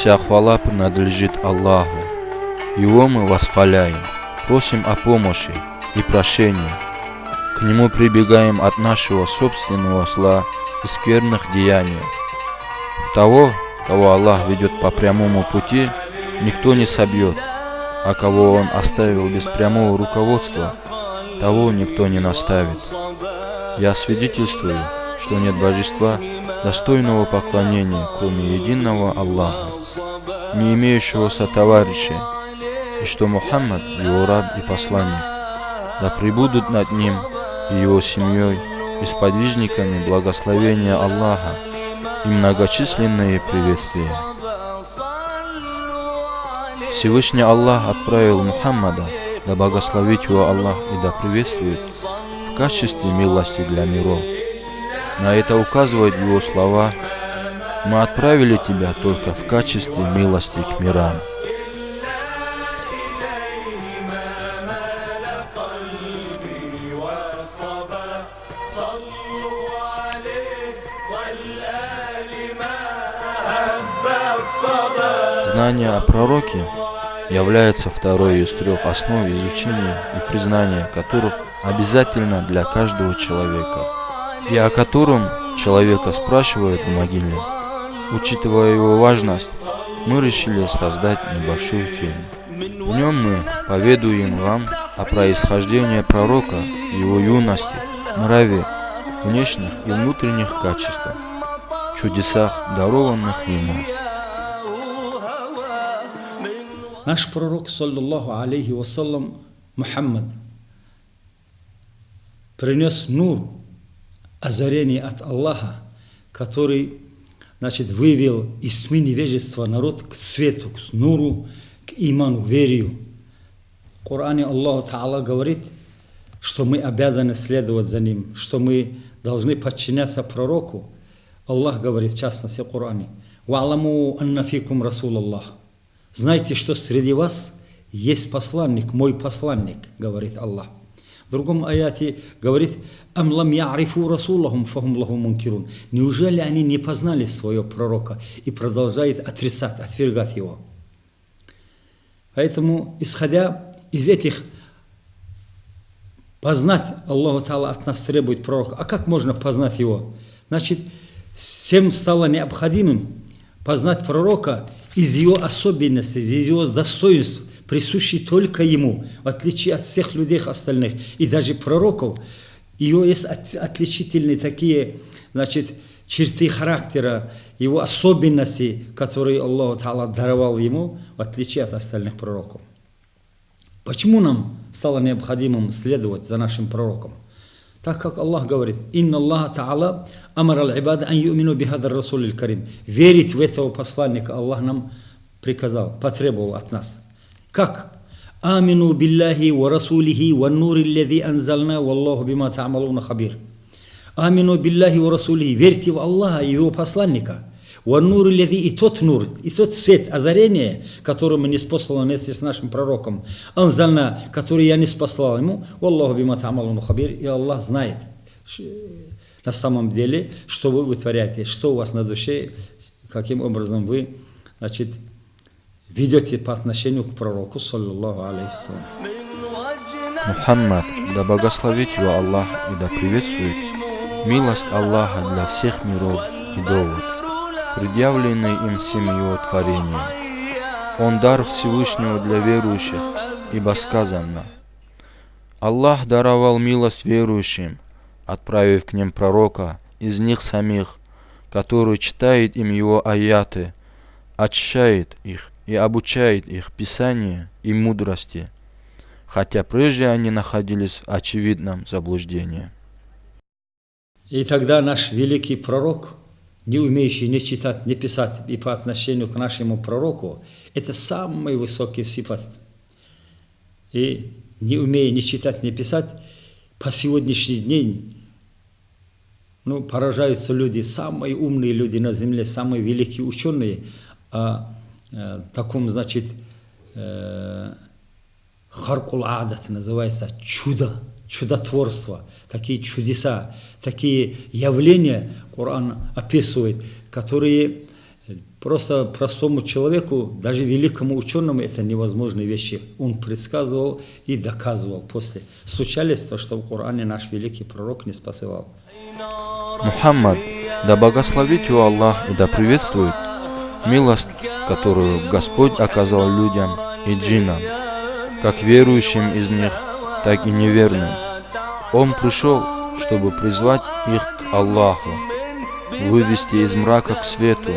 Вся хвала принадлежит Аллаху. Его мы восхваляем, просим о помощи и прощении. К Нему прибегаем от нашего собственного зла и скверных деяний. Того, кого Аллах ведет по прямому пути, никто не собьет, а кого Он оставил без прямого руководства, того никто не наставит. Я свидетельствую, что нет божества, достойного поклонения, кроме единого Аллаха, не имеющего сотоварища, и что Мухаммад его раб и посланник. Да пребудут над ним и его семьей и сподвижниками благословения Аллаха и многочисленные приветствия. Всевышний Аллах отправил Мухаммада, да благословит его Аллах и да приветствует, в качестве милости для миров. На это указывают его слова «Мы отправили тебя только в качестве милости к мирам». Знание о пророке является второй из трех основ изучения и признания которых обязательно для каждого человека, и о котором человека спрашивают в могиле. Учитывая его важность, мы решили создать небольшой фильм. В нем мы поведуем вам о происхождении пророка, его юности, нраве, внешних и внутренних качествах, чудесах, дарованных ему. Наш пророк, саллаллаху алейхи вассалам, Мухаммад, принес нур, озарение от Аллаха, который значит, вывел из тьмы невежества народ к свету, к нуру, к иману, к верию. В Коране Аллах Та'ала говорит, что мы обязаны следовать за ним, что мы должны подчиняться пророку. Аллах говорит, в частности, в Коране, «Ва'ламу анна фикум Расул Аллах». Знайте, что среди вас есть посланник, мой посланник, говорит Аллах. В другом аяте говорит, «Ам лам я'рифу расулахум фахум лаху мункирун». Неужели они не познали своего пророка и продолжают отрицать, отвергать его? Поэтому, исходя из этих познать Аллаху Та'ала от нас требует пророка. А как можно познать его? Значит, всем стало необходимым познать пророка из его особенностей, из его достоинств, присущий только ему, в отличие от всех людей остальных, и даже пророков. Его есть отличительные такие, значит, черты характера, его особенности, которые Аллах Та'ала даровал ему, в отличие от остальных пророков. Почему нам стало необходимым следовать за нашим пророком? Так как Аллах говорит, «Инна Аллах Та'ала амар аль-ибада ан юмину бихада Расул карим Верить в этого посланника Аллах нам приказал, потребовал от нас. Как? Амину биллахи ва расулихи ва нури ллади анзална валлаху бима та'малуна хабир. Амину биллахи ва расулихи. Верьте в Аллаха и его посланника. Ва нури ллади и тот нур, и тот свет, озарение, которое мы не спаслали вместе с нашим пророком. Анзальна, который я не спаслал ему. Валлаху бима та'малуна хабир. И Аллах знает на самом деле, что вы вытворяете, что у вас на душе, каким образом вы, значит, ведете по отношению к пророку, саллаллаху алейхи Мухаммад, да благословит его Аллах и да приветствует милость Аллаха для всех миров и довод, предъявленный им всем его творением. Он дар Всевышнего для верующих, ибо сказано, Аллах даровал милость верующим, отправив к ним пророка из них самих, который читает им его аяты, очищает их и обучает их Писанию и мудрости, хотя прежде они находились в очевидном заблуждении. И тогда наш великий пророк, не умеющий ни читать, ни писать, и по отношению к нашему пророку, это самый высокий сифат. И не умея ни читать, ни писать, по сегодняшний день ну, поражаются люди, самые умные люди на земле, самые великие ученые, о таком, значит, харкул адат называется, чудо, чудотворство, такие чудеса, такие явления Коран описывает, которые Просто простому человеку, даже великому ученому, это невозможные вещи. Он предсказывал и доказывал после. Случались то, что в Коране наш великий пророк не спасывал. Мухаммад, да благословит его Аллах и да приветствует милость, которую Господь оказал людям и джинам, как верующим из них, так и неверным. Он пришел, чтобы призвать их к Аллаху, вывести из мрака к свету.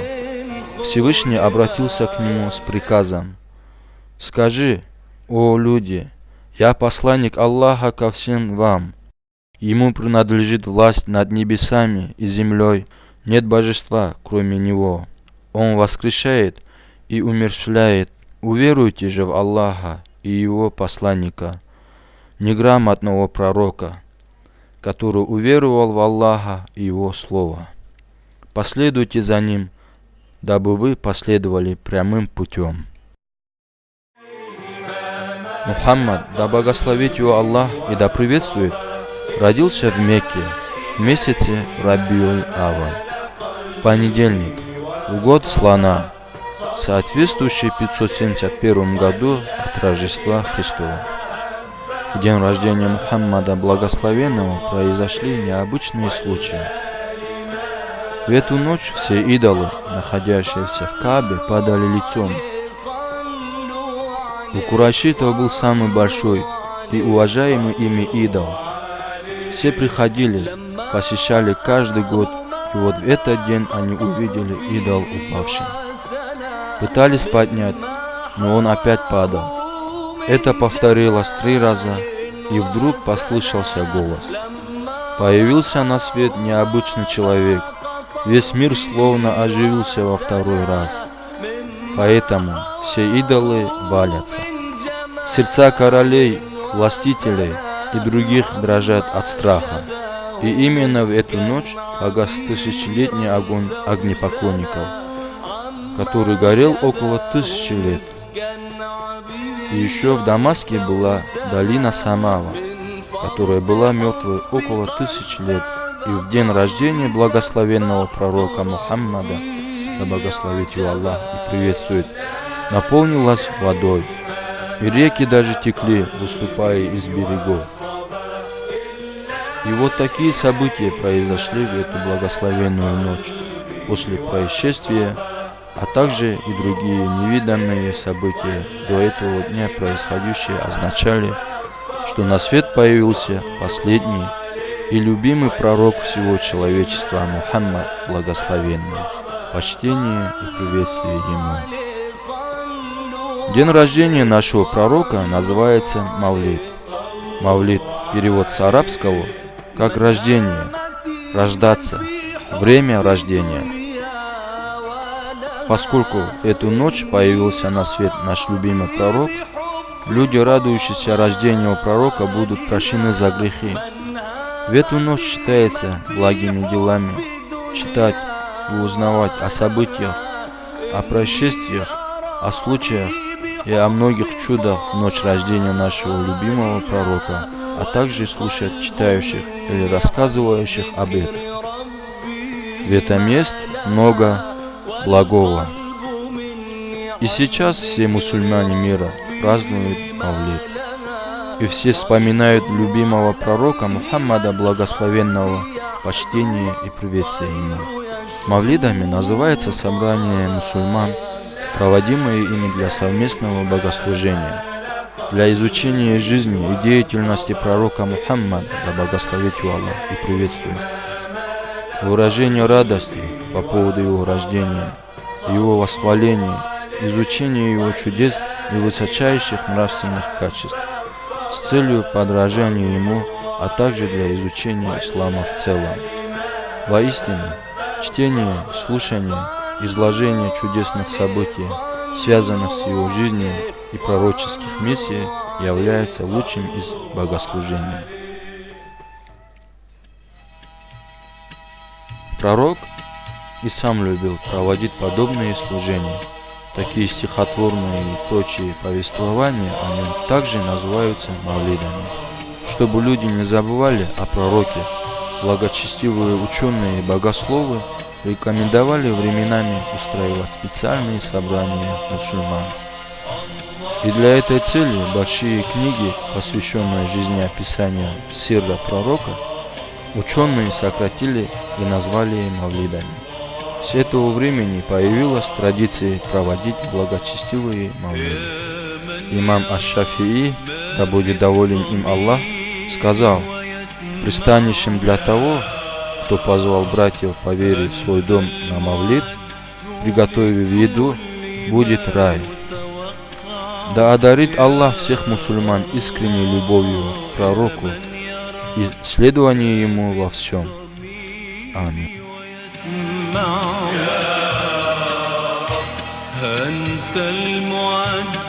Всевышний обратился к нему с приказом. «Скажи, о люди, я посланник Аллаха ко всем вам. Ему принадлежит власть над небесами и землей, нет божества, кроме Него. Он воскрешает и умерщвляет. Уверуйте же в Аллаха и Его посланника, неграмотного пророка, который уверовал в Аллаха и Его Слово. Последуйте за Ним, дабы вы последовали прямым путем. Мухаммад, да благословит его Аллах и да приветствует, родился в Мекке в месяце Рабиуль Аван, в понедельник, в год слона, соответствующий 571 году от Рождества Христова. В день рождения Мухаммада Благословенного произошли необычные случаи. В эту ночь все идолы, находящиеся в Кабе, падали лицом. У Курайшитов был самый большой и уважаемый ими идол. Все приходили, посещали каждый год, и вот в этот день они увидели идол упавшим. Пытались поднять, но он опять падал. Это повторилось три раза, и вдруг послышался голос. Появился на свет необычный человек. Весь мир словно оживился во второй раз. Поэтому все идолы валятся. Сердца королей, властителей и других дрожат от страха. И именно в эту ночь погас тысячелетний огонь огнепоклонников, который горел около тысячи лет. И еще в Дамаске была долина Самава, которая была мертвой около тысячи лет. И в день рождения благословенного пророка Мухаммада, да благословит его Аллах и приветствует, наполнилась водой. И реки даже текли, выступая из берегов. И вот такие события произошли в эту благословенную ночь после происшествия а также и другие невиданные события до этого дня происходящие означали, что на свет появился последний и любимый пророк всего человечества Мухаммад Благословенный. Почтение и приветствие ему. День рождения нашего пророка называется Мавлид. Мавлид – перевод с арабского как рождение, рождаться, время рождения – Поскольку эту ночь появился на свет наш любимый пророк, люди, радующиеся рождению пророка, будут прощены за грехи. В эту ночь считается благими делами читать и узнавать о событиях, о происшествиях, о случаях и о многих чудах в ночь рождения нашего любимого пророка, а также слушать читающих или рассказывающих об этом. В этом есть много благого. И сейчас все мусульмане мира празднуют Мавлид. И все вспоминают любимого пророка Мухаммада Благословенного, почтение и приветствие ему. Мавлидами называется собрание мусульман, проводимые ими для совместного богослужения, для изучения жизни и деятельности пророка Мухаммада, да благословит его Аллах и приветствует выражение радости по поводу его рождения, его восхваления, изучения его чудес и высочайших нравственных качеств с целью подражания ему, а также для изучения ислама в целом. Воистину, чтение, слушание, изложение чудесных событий, связанных с его жизнью и пророческих миссий, является лучшим из богослужений. Пророк и сам любил проводить подобные служения. Такие стихотворные и прочие повествования о нем также называются мавлидами. Чтобы люди не забывали о пророке, благочестивые ученые и богословы рекомендовали временами устраивать специальные собрания мусульман. И для этой цели большие книги, посвященные жизнеописанию сирра пророка, ученые сократили и назвали мавлидами. С этого времени появилась традиция проводить благочестивые мавлиды. Имам Аш-Шафии, да будет доволен им Аллах, сказал, пристанищем для того, кто позвал братьев по вере в свой дом на Мавлид, приготовив еду, будет рай. Да одарит Аллах всех мусульман искренней любовью к пророку и следование ему во всем. Аминь. أنت المعد